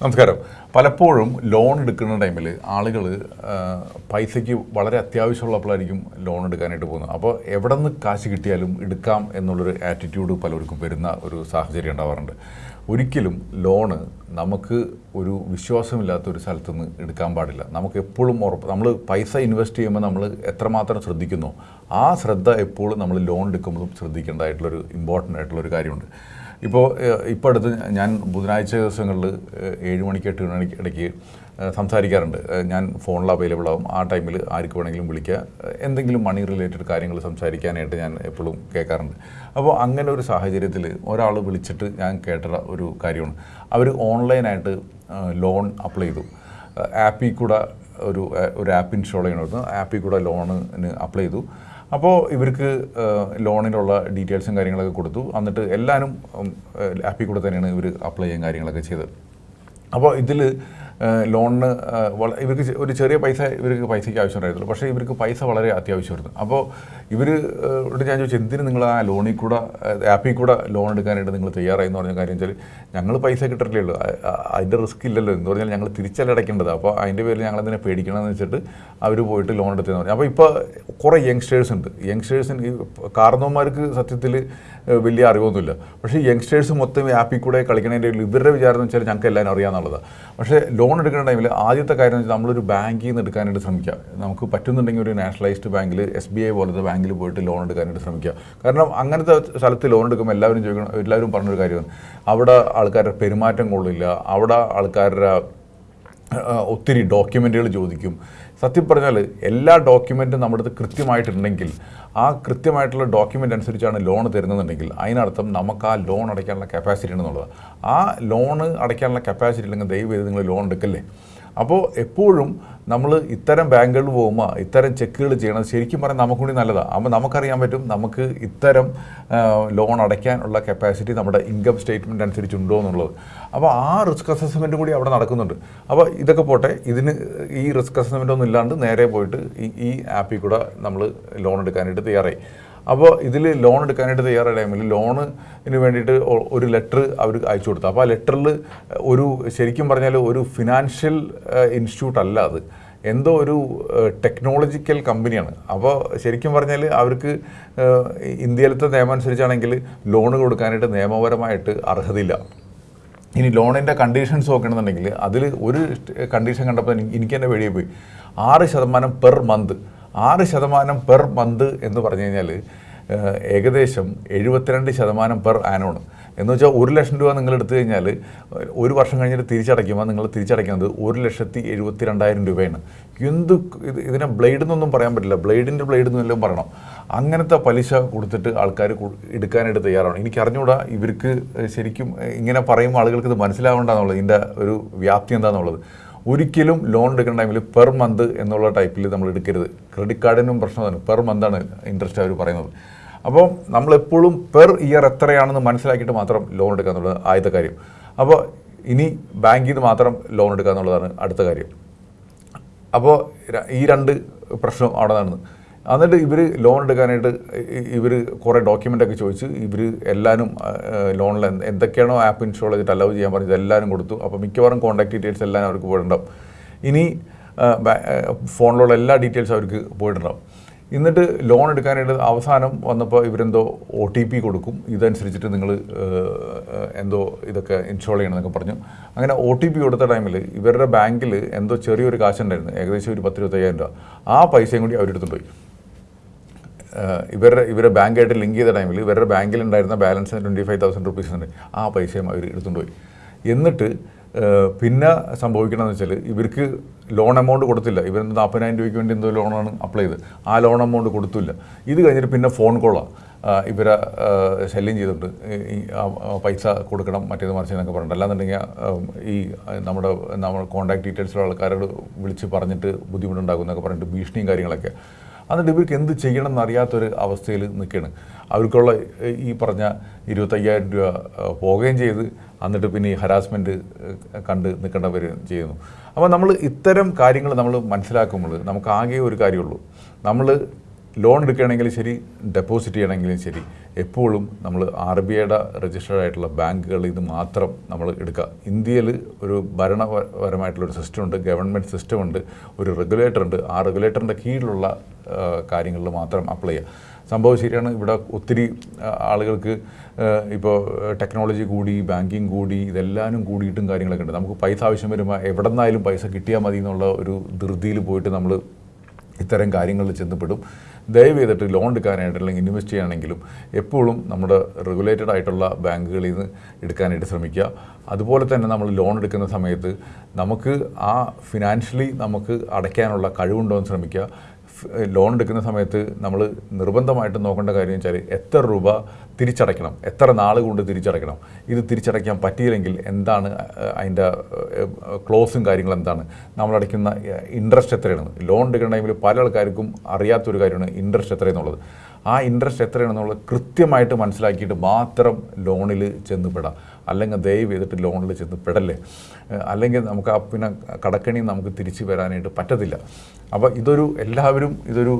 നമസ്കാരം. പലപ്പോഴും ലോൺ എടുക്കുന്ന ടൈമിൽ ആളുകൾ പൈസയ്ക്ക് വളരെ അത്യാവശ്യമുള്ളപ്പോഴായിരിക്കും ലോൺ എടുക്കാനായിട്ട് പോകുന്നത്. അപ്പോൾ എവിടെ നിന്ന് കാശ് കിട്ടിയാലും എടുക്കാം എന്നുള്ളൊരു ആറ്റിറ്റ്യൂഡ് പലർക്കും വരുന്ന ഒരു സാഹചര്യം ഉണ്ടാവാറുണ്ട്. ഒരിക്കലും ലോണ് നമുക്ക് ഒരു വിശ്വാസമില്ലാത്ത ഒരു സ്ഥലത്ത് നിന്ന് എടുക്കാൻ പാടില്ല. നമുക്ക് എപ്പോഴും ഉറപ്പ് നമ്മൾ പൈസ ഇൻവെസ്റ്റ് ചെയ്യുമ്പോൾ നമ്മൾ എത്രമാത്രം ശ്രദ്ധിക്കുന്നു ആ ശ്രദ്ധ എപ്പോഴും നമ്മൾ ലോൺ എടുക്കുമ്പോഴും ശ്രദ്ധിക്കേണ്ടതായിട്ടുള്ളൊരു ഇമ്പോർട്ടന്റ് ആയിട്ടുള്ളൊരു കാര്യമുണ്ട്. ഇപ്പോൾ ഇപ്പോൾ അടുത്ത് ഞാൻ ബുധനാഴ്ച ദിവസങ്ങളിൽ ഏഴ് മണിക്ക് എട്ട് മണിക്ക് ഇടയ്ക്ക് സംസാരിക്കാറുണ്ട്. ഞാൻ ഫോണിൽ അവൈലബിൾ ആവും. ആ ടൈമിൽ ആർക്ക് വേണമെങ്കിലും വിളിക്കുക എന്തെങ്കിലും മണി റിലേറ്റഡ് കാര്യങ്ങൾ സംസാരിക്കാനായിട്ട് ഞാൻ എപ്പോഴും കേൾക്കാറുണ്ട്. അപ്പോൾ അങ്ങനെ ഒരു സാഹചര്യത്തിൽ ഒരാൾ വിളിച്ചിട്ട് ഞാൻ കേട്ട ഒരു കാര്യമാണ്. അവർ ഓൺലൈനായിട്ട് ലോൺ അപ്ലൈ ചെയ്തു. ആപ്പിൽ കൂടെ ഒരു ഒരു ആപ്പ് ഇൻസ്റ്റാൾ ചെയ്യണമായിരുന്നു. ആപ്പിൽ കൂടെ ലോണിന് അപ്ലൈ ചെയ്തു. അപ്പോൾ ഇവർക്ക് ലോണിലുള്ള ഡീറ്റെയിൽസും കാര്യങ്ങളൊക്കെ കൊടുത്തു. എന്നിട്ട് എല്ലാവരും ആപ്പിൽ കൂടെ തന്നെയാണ് ഇവർ അപ്ലൈ ചെയ്യാൻ കാര്യങ്ങളൊക്കെ ചെയ്തത്. അപ്പോൾ ഇതിൽ ലോണിന് ഇവർക്ക് ഒരു ചെറിയ പൈസ ഇവർക്ക് പൈസയ്ക്ക് ആവശ്യം ഉണ്ടായിരുന്നുള്ളൂ പക്ഷേ ഇവർക്ക് പൈസ വളരെ അത്യാവശ്യമായിരുന്നു. അപ്പോൾ ഇവർ ഞാൻ ചോദിച്ചു എന്തിന് നിങ്ങൾ ആ ലോണിൽ കൂടെ ആപ്പിൽ കൂടെ ലോൺ എടുക്കാനായിട്ട് നിങ്ങൾ തയ്യാറായി എന്ന് പറഞ്ഞ കാര്യം വെച്ചാൽ ഞങ്ങൾ പൈസ കിട്ടില്ലേ ഉള്ളൂ. അതിന്റെ റിസ്ക് ഇല്ലല്ലോ. എന്ന് പറഞ്ഞാൽ ഞങ്ങൾ തിരിച്ചല്ല അടയ്ക്കേണ്ടത് അപ്പോൾ അതിന്റെ പേരിൽ ഞങ്ങൾ അതിനെ പേടിക്കണമെന്ന് വെച്ചിട്ട് അവർ പോയിട്ട് ലോൺ എടുത്തതെന്ന് പറഞ്ഞു. അപ്പോൾ ഇപ്പോൾ കുറേ യങ്സ്റ്റേഴ്സ് ഉണ്ട്. യങ്സ്റ്റേഴ്സിന് ഈ കാരണവന്മാർക്ക് സത്യത്തിൽ വലിയ അറിവൊന്നുമില്ല. പക്ഷേ യങ്സ്റ്റേഴ്സ് മൊത്തം ആപ്പിൽ കൂടെ കളിക്കണതിന്റെ ഇവരുടെ വിചാരം എന്ന് വെച്ചാൽ ഞങ്ങൾക്ക് എല്ലാവരും അറിയാമെന്നുള്ളതാണ് പക്ഷേ ലോൺ എടുക്കുന്ന ടൈമിൽ ആദ്യത്തെ കാര്യം വെച്ചാൽ നമ്മളൊരു ബാങ്കിൽ നിന്ന് എടുക്കാനായിട്ട് ശ്രമിക്കുക. നമുക്ക് പറ്റുന്നുണ്ടെങ്കിൽ ഒരു നാഷണലൈസ്ഡ് ബാങ്കിൽ എസ് ബി ഐ പോലത്തെ ബാങ്കിൽ പോയിട്ട് ലോൺ എടുക്കാനായിട്ട് ശ്രമിക്കുക. കാരണം അങ്ങനത്തെ സ്ഥലത്ത് ലോൺ എടുക്കുമ്പോൾ എല്ലാവരും ചോദിക്കണം എല്ലാവരും പറഞ്ഞൊരു കാര്യമാണ്. അവിടെ ആൾക്കാരുടെ പെരുമാറ്റം കൊള്ളില്ല. അവിടെ ആൾക്കാരുടെ ഒത്തിരി ഡോക്യുമെന്റുകൾ ചോദിക്കും. സത്യം പറഞ്ഞാൽ എല്ലാ ഡോക്യുമെന്റും നമ്മുടെ അടുത്ത് കൃത്യമായിട്ടുണ്ടെങ്കിൽ ആ കൃത്യമായിട്ടുള്ള ഡോക്യുമെന്റ് അനുസരിച്ചാണ് ലോൺ തരുന്നതെന്നുണ്ടെങ്കിൽ അതിനർത്ഥം നമുക്ക് ആ ലോൺ അടയ്ക്കാനുള്ള കപ്പാസിറ്റി ഉണ്ടെന്നുള്ളത്. ആ ലോണ് അടയ്ക്കാനുള്ള കപ്പാസിറ്റി ഇല്ലെങ്കിൽ ദയവ് ചെയ്ത് നിങ്ങൾ ലോൺ എടുക്കല്ലേ? അപ്പോൾ എപ്പോഴും നമ്മൾ ഇത്തരം ബാങ്കുകളിൽ പോകുമ്പോൾ ഇത്തരം ചെക്കുകൾ ചെയ്യണം. ശരിക്കും പറഞ്ഞാൽ നമുക്ക് കൂടി നല്ലതാണ് അപ്പോൾ നമുക്കറിയാൻ പറ്റും നമുക്ക് ഇത്തരം ലോൺ അടയ്ക്കാനുള്ള കപ്പാസിറ്റി നമ്മുടെ ഇൻകം സ്റ്റേറ്റ്മെന്റ് അനുസരിച്ചുണ്ടോ എന്നുള്ളത്. അപ്പോൾ ആ റിസ്ക് അസസ്മെന്റ് കൂടി അവിടെ നടക്കുന്നുണ്ട്. അപ്പോൾ ഇതൊക്കെ പോട്ടെ ഇതിന് ഈ റിസ്ക് അസസ്മെന്റ് ഒന്നും ഇല്ലാണ്ട് നേരെ പോയിട്ട് ഈ ആപ്പിൽ കൂടെ നമ്മൾ ലോൺ എടുക്കാനായിട്ട് തയ്യാറായി. അപ്പോൾ ഇതിൽ ലോൺ എടുക്കാനായിട്ട് തയ്യാറായ ടൈമിൽ ലോണിന് വേണ്ടിയിട്ട് ഒരു ലെറ്റർ അവർ അയച്ചു കൊടുത്തു. അപ്പോൾ ആ ലെറ്ററിൽ ഒരു ശരിക്കും പറഞ്ഞാൽ ഒരു ഫിനാൻഷ്യൽ ഇൻസ്റ്റിറ്റ്യൂട്ട് അല്ല അത്. എന്തോ ഒരു ടെക്നോളജിക്കൽ കമ്പനിയാണ് അപ്പോൾ ശരിക്കും പറഞ്ഞാൽ അവർക്ക് ഇന്ത്യയിലത്തെ നിയമം അനുസരിച്ചാണെങ്കിൽ ലോൺ കൊടുക്കാനായിട്ട് നിയമപരമായിട്ട് അർഹതയില്ല. ഇനി ലോണിന്റെ കണ്ടീഷൻസ് നോക്കണമെന്നുണ്ടെങ്കിൽ അതിൽ ഒരു കണ്ടീഷൻ കണ്ടപ്പോൾ എനിക്ക് തന്നെ വെളിയിൽ പോയി. ആറ് ശതമാനം പെർ മന്ത് ആറ് ശതമാനം പെർ മന്ത് എന്ന് പറഞ്ഞു കഴിഞ്ഞാൽ ഏകദേശം എഴുപത്തിരണ്ട് ശതമാനം പെർ ആനോണ്. എന്ന് വെച്ചാൽ ഒരു ലക്ഷം രൂപ നിങ്ങൾ എടുത്തു കഴിഞ്ഞാൽ ഒരു വർഷം കഴിഞ്ഞിട്ട് തിരിച്ചടയ്ക്കുമ്പോൾ നിങ്ങൾ തിരിച്ചടയ്ക്കുന്നത് ഒരു ലക്ഷത്തി എഴുപത്തി രണ്ടായിരം രൂപയാണ്. എന്ത് ഇത് ഇതിനെ ബ്ലേഡ് എന്നൊന്നും പറയാൻ പറ്റില്ല. ബ്ലേഡിന്റെ ബ്ലേഡ് എന്നെല്ലാം പറയണം? അങ്ങനത്തെ പലിശ കൊടുത്തിട്ട് ആൾക്കാർ എടുക്കാനായിട്ട് തയ്യാറാണ്. എനിക്ക് അറിഞ്ഞുകൂടാ ഇവർക്ക് ശരിക്കും ഇങ്ങനെ പറയുമ്പോൾ ആളുകൾക്ക് ഇത് മനസ്സിലാവേണ്ടെന്നുള്ളത് ഇതിന്റെ ഒരു വ്യാപ്തി എന്താണെന്നുള്ളത് ഒരിക്കലും ലോൺ എടുക്കുന്ന ടൈമിൽ പെർ മന്ത് എന്നുള്ള ടൈപ്പിൽ നമ്മൾ എടുക്കരുത്. ക്രെഡിറ്റ് കാർഡിനും പ്രശ്നമാണ് പെർ മന്താണ് ഇൻട്രസ്റ്റ് അവർ പറയുന്നത്. അപ്പോൾ നമ്മളെപ്പോഴും പെർ ഇയർ എത്രയാണെന്ന് മനസ്സിലാക്കിയിട്ട് മാത്രം ലോൺ എടുക്കുക എന്നുള്ളത് ആദ്യത്തെ കാര്യം. അപ്പോൾ ഇനി ബാങ്കിൽ നിന്ന് മാത്രം ലോൺ എടുക്കുക എന്നുള്ളതാണ് അടുത്ത കാര്യം. അപ്പോൾ ഈ രണ്ട് പ്രശ്നം അവിടെ നടന്നു. എന്നിട്ട് ഇവർ ലോൺ എടുക്കാനായിട്ട് ഇവർ കുറേ ഡോക്യുമെന്റൊക്കെ ചോദിച്ച് ഇവർ എല്ലാവരും ലോണിൽ എന്തൊക്കെയാണോ ആപ്പ് ഇൻസ്റ്റാൾ ചെയ്തിട്ട് അലൗ ചെയ്യാൻ പറഞ്ഞത് എല്ലാവരും കൊടുത്തു. അപ്പോൾ മിക്കവാറും കോൺടാക്ട് ഡീറ്റെയിൽസ് എല്ലാം അവർക്ക് പോയിട്ടുണ്ടാവും. ഇനി ഫോണിലുള്ള എല്ലാ ഡീറ്റെയിൽസും അവർക്ക് പോയിട്ടുണ്ടാവും. എന്നിട്ട് ലോൺ എടുക്കാനായിട്ട് അവസാനം വന്നപ്പോൾ ഇവരെന്തോ ഒ ടി പി കൊടുക്കും. ഇതനുസരിച്ചിട്ട് നിങ്ങൾ എന്തോ ഇതൊക്കെ ഇൻസ്റ്റാൾ ചെയ്യണമെന്നൊക്കെ പറഞ്ഞു. അങ്ങനെ ഒ ടി പി കൊടുത്ത ടൈമിൽ ഇവരുടെ ബാങ്കിൽ എന്തോ ചെറിയൊരു കാശുണ്ടായിരുന്നു. ഏകദേശം ഒരു പത്ത് ഇരുപത്തയ്യായിരം രൂപ. ആ പൈസയും കൂടി അവരെടുത്തുകൊണ്ട് പോയി. ഇവരുടെ ഇവരുടെ ബാങ്കായിട്ട് ലിങ്ക് ചെയ്ത ടൈമിൽ ഇവരുടെ ബാങ്കിൽ ഉണ്ടായിരുന്ന balance twenty five thousand rupees ഉണ്ട്. ആ പൈസയും അവർ എടുത്തുകൊണ്ട് പോയി. എന്നിട്ട് പിന്നെ സംഭവിക്കണമെന്ന് വെച്ചാൽ ഇവർക്ക് ലോൺ എമൗണ്ട് കൊടുത്തില്ല. ഇവർ നാൽപ്പതിനായിരം രൂപയ്ക്ക് വേണ്ടി എന്തോ ലോണാണ് അപ്ലൈ ചെയ്ത് ആ ലോൺ എമൗണ്ട് കൊടുത്തില്ല. ഇത് കഴിഞ്ഞിട്ട് പിന്നെ ഫോൺ കോളാണ് ഇവരെ ശല്യം ചെയ്തിട്ട് പൈസ കൊടുക്കണം മറ്റേത് മറിച്ച് എന്നൊക്കെ പറഞ്ഞിട്ട്. അല്ലാന്നുണ്ടെങ്കിൽ ഈ നമ്മുടെ നമ്മുടെ കോൺടാക്ട് ഡീറ്റെയിൽസുള്ള ആൾക്കാരോട് വിളിച്ച് പറഞ്ഞിട്ട് ബുദ്ധിമുട്ടുണ്ടാകും എന്നൊക്കെ പറഞ്ഞിട്ട് ഭീഷണിയും കാര്യങ്ങളൊക്കെ. എന്നിട്ട് ഇവർക്ക് എന്ത് ചെയ്യണം എന്നറിയാത്തൊരു അവസ്ഥയിൽ നിൽക്കുകയാണ്. അവർക്കുള്ള ഈ പറഞ്ഞ ഇരുപത്തയ്യായിരം രൂപ പോകുകയും ചെയ്ത്. എന്നിട്ട് പിന്നെ ഈ ഹരാസ്മെന്റ് കണ്ട് നിൽക്കേണ്ടവർ ചെയ്യുന്നു. അപ്പോൾ നമ്മൾ ഇത്തരം കാര്യങ്ങൾ നമ്മൾ മനസ്സിലാക്കുമ്പോൾ നമുക്ക് ആകെ ഒരു കാര്യമുള്ളൂ. നമ്മൾ ലോൺ എടുക്കുകയാണെങ്കിലും ശരി ഡെപ്പോസിറ്റ് ചെയ്യണമെങ്കിലും ശരി എപ്പോഴും നമ്മൾ ആർ ബി ഐയുടെ രജിസ്റ്റേഡ് ആയിട്ടുള്ള ബാങ്കുകളിൽ നിന്ന് മാത്രം നമ്മൾ എടുക്കുക. ഇന്ത്യയിൽ ഒരു ഭരണപരമായിട്ടുള്ള ഒരു സിസ്റ്റം ഉണ്ട് ഗവൺമെന്റ് സിസ്റ്റം ഉണ്ട് ഒരു റെഗുലേറ്റർ ഉണ്ട്. ആ റെഗുലേറ്ററിന്റെ കീഴിലുള്ള കാര്യങ്ങളിൽ മാത്രം അപ്ലൈ ചെയ്യുക. സംഭവം ശരിയാണ് ഇവിടെ ഒത്തിരി ആളുകൾക്ക് ഇപ്പോൾ ടെക്നോളജി കൂടി ബാങ്കിങ് കൂടി ഇതെല്ലാനും കൂടിയിട്ടും കാര്യങ്ങളൊക്കെ ഉണ്ട്. നമുക്ക് പൈസ ആവശ്യം വരുമ്പോൾ എവിടെ നിന്നായാലും പൈസ കിട്ടിയാൽ മതി എന്നുള്ള ഒരു ധൃതിയിൽ പോയിട്ട് നമ്മൾ ഇത്തരം കാര്യങ്ങളിൽ ചെന്നപ്പെടും ദയവ് ചെയ്തിട്ട് ലോൺ എടുക്കാനായിട്ട് അല്ലെങ്കിൽ ഇൻവെസ്റ്റ് ചെയ്യാനെങ്കിലും എപ്പോഴും നമ്മുടെ റെഗുലേറ്റഡ് ആയിട്ടുള്ള ബാങ്കുകളിൽ നിന്ന് എടുക്കാനായിട്ട് ശ്രമിക്കുക. അതുപോലെ തന്നെ നമ്മൾ ലോൺ എടുക്കുന്ന സമയത്ത് നമുക്ക് ആ ഫിനാൻഷ്യലി നമുക്ക് അടയ്ക്കാനുള്ള കഴിവുണ്ടോ എന്ന് ശ്രമിക്കുക. ലോൺ എടുക്കുന്ന സമയത്ത് നമ്മൾ നിർബന്ധമായിട്ട് നോക്കേണ്ട കാര്യം വെച്ചാൽ എത്ര രൂപ തിരിച്ചടയ്ക്കണം? എത്ര നാൾ കൊണ്ട് തിരിച്ചടയ്ക്കണം? ഇത് തിരിച്ചടയ്ക്കാൻ പറ്റിയില്ലെങ്കിൽ എന്താണ് അതിന്റെ ക്ലോസും കാര്യങ്ങളും എന്താണ്? നമ്മൾ അടയ്ക്കുന്ന ഇൻട്രസ്റ്റ് എത്രയാണ്? ലോൺ എടുക്കുന്ന ടൈമിൽ പല ആൾക്കാർക്കും അറിയാത്തൊരു കാര്യമാണ് ഇൻട്രസ്റ്റ് എത്രയെന്നുള്ളത്. ആ ഇൻട്രസ്റ്റ് എത്രയാണെന്നുള്ളത് കൃത്യമായിട്ട് മനസ്സിലാക്കിയിട്ട് മാത്രം ലോണിൽ ചെന്ന് പെടാം. അല്ലെങ്കിൽ ദയവ് ചെയ്തിട്ട് ലോണിൽ ചെന്ന് പെടല്ലേ? അല്ലെങ്കിൽ നമുക്ക് ആ പിന്നെ കടക്കണി നമുക്ക് തിരിച്ചു വരാനായിട്ട് പറ്റത്തില്ല. അപ്പോൾ ഇതൊരു എല്ലാവരും ഇതൊരു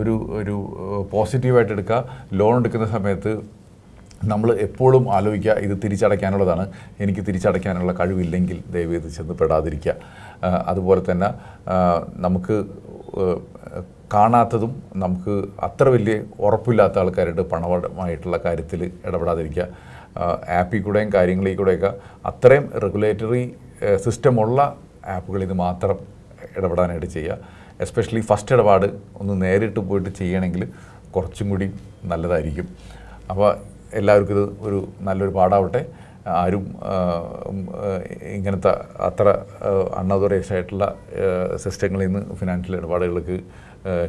ഒരു ഒരു പോസിറ്റീവായിട്ട് എടുക്കുക. ലോൺ എടുക്കുന്ന സമയത്ത് നമ്മൾ എപ്പോഴും ആലോചിക്കുക ഇത് തിരിച്ചടയ്ക്കാനുള്ളതാണ്. എനിക്ക് തിരിച്ചടയ്ക്കാനുള്ള കഴിവില്ലെങ്കിൽ ദയവ് ഇത് ചെന്ന് പെടാതിരിക്കുക. അതുപോലെ തന്നെ നമുക്ക് കാണാത്തതും നമുക്ക് അത്ര വലിയ ഉറപ്പില്ലാത്ത ആൾക്കാരുടെ പണമായിട്ടുള്ള കാര്യത്തിൽ ഇടപെടാതിരിക്കുക. ആപ്പിൽ കൂടെയും കാര്യങ്ങളിൽ കൂടെയൊക്കെ അത്രയും റെഗുലേറ്ററി സിസ്റ്റമുള്ള ആപ്പുകളിൽ നിന്ന് മാത്രം ഇടപെടാനായിട്ട് ചെയ്യുക. എസ്പെഷ്യലി ഫസ്റ്റ് ഇടപാട് ഒന്ന് നേരിട്ട് പോയിട്ട് ചെയ്യണമെങ്കിൽ കുറച്ചും കൂടി നല്ലതായിരിക്കും. അപ്പോൾ എല്ലാവർക്കും ഇത് ഒരു നല്ലൊരു പാടാവട്ടെ. ആരും ഇങ്ങനത്തെ അത്ര അൺഓതറൈസ് ആയിട്ടുള്ള സിസ്റ്റങ്ങളിൽ നിന്ന് ഫിനാൻഷ്യൽ ഇടപാടുകൾക്ക്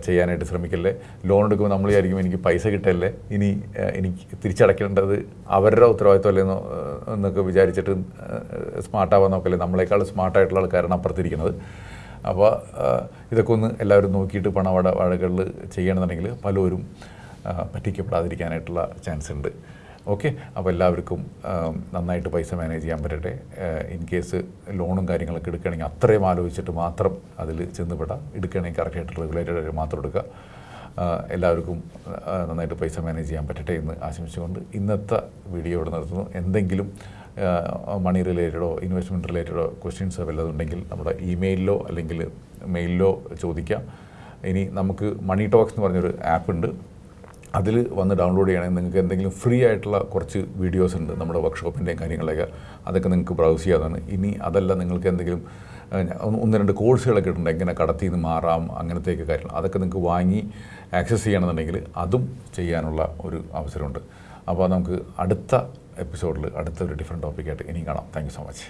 ചെയ്യാനായിട്ട് ശ്രമിക്കല്ലേ? ലോൺ എടുക്കുമ്പോൾ നമ്മൾ വിചാരിക്കും എനിക്ക് പൈസ കിട്ടല്ലേ? ഇനി എനിക്ക് തിരിച്ചടയ്ക്കേണ്ടത് അവരുടെ ഉത്തരവാദിത്വമല്ലേ എന്ന് എന്നൊക്കെ വിചാരിച്ചിട്ട് സ്മാർട്ടാവാൻ നോക്കല്ലേ? നമ്മളെക്കാൾ സ്മാർട്ടായിട്ടുള്ള ആൾക്കാരാണ് അപ്പുറത്തിരിക്കുന്നത്. അപ്പോൾ ഇതൊക്കെ ഒന്ന് എല്ലാവരും നോക്കിയിട്ട് പണവട വാഴകളിൽ ചെയ്യണമെന്നുണ്ടെങ്കിൽ പലരും പറ്റിക്കപ്പെടാതിരിക്കാനായിട്ടുള്ള ചാൻസ് ഉണ്ട്. ഓക്കെ അപ്പോൾ എല്ലാവർക്കും നന്നായിട്ട് പൈസ മാനേജ് ചെയ്യാൻ പറ്റട്ടെ. ഇൻ കേസ് ലോണും കാര്യങ്ങളൊക്കെ എടുക്കുകയാണെങ്കിൽ അത്രയും ആലോചിച്ചിട്ട് മാത്രം അതിൽ ചെന്നുപെടാം എടുക്കുകയാണെങ്കിൽ കറക്റ്റായിട്ട് റെഗുലേറ്റഡ് മാത്രം എടുക്കുക. എല്ലാവർക്കും നന്നായിട്ട് പൈസ മാനേജ് ചെയ്യാൻ പറ്റട്ടെ എന്ന് ആശംസിച്ചുകൊണ്ട് ഇന്നത്തെ വീഡിയോ ഇവിടെ നിർത്തുന്നു. എന്തെങ്കിലും മണി റിലേറ്റഡോ ഇൻവെസ്റ്റ്മെന്റ് റിലേറ്റഡോ ക്വസ്റ്റ്യൻസ് വല്ലതും ഉണ്ടെങ്കിൽ നമ്മുടെ ഇമെയിലിലോ അല്ലെങ്കിൽ മെയിലിലോ ചോദിക്കാം. ഇനി നമുക്ക് മണി ടോക്സ് എന്ന് പറഞ്ഞൊരു ആപ്പ് ഉണ്ട്. അതിൽ വന്ന് ഡൗൺലോഡ് ചെയ്യണമെങ്കിൽ നിങ്ങൾക്ക് എന്തെങ്കിലും ഫ്രീ ആയിട്ടുള്ള കുറച്ച് വീഡിയോസ് ഉണ്ട് നമ്മുടെ വർക്ക്ഷോപ്പിന്റെയും കാര്യങ്ങളൊക്കെ അതൊക്കെ നിങ്ങൾക്ക് ബ്രൗസ് ചെയ്യാതാണ് ഇനി അതല്ല നിങ്ങൾക്ക് എന്തെങ്കിലും ഒന്ന് രണ്ട് കോഴ്സുകളൊക്കെ ഉണ്ട് എങ്ങനെ കടത്തിൽ നിന്ന് മാറാം അങ്ങനത്തെയൊക്കെ കാര്യങ്ങൾ അതൊക്കെ നിങ്ങൾക്ക് വാങ്ങി ആക്സസ് ചെയ്യണമെന്നുണ്ടെങ്കിൽ അതും ചെയ്യാനുള്ള ഒരു അവസരമുണ്ട്. അപ്പോൾ നമുക്ക് അടുത്ത എപ്പിസോഡിൽ അടുത്ത ഒരു ഡിഫറെന്റ് ടോപ്പിക്കായിട്ട് ഇനിയും കാണാം. Thank so much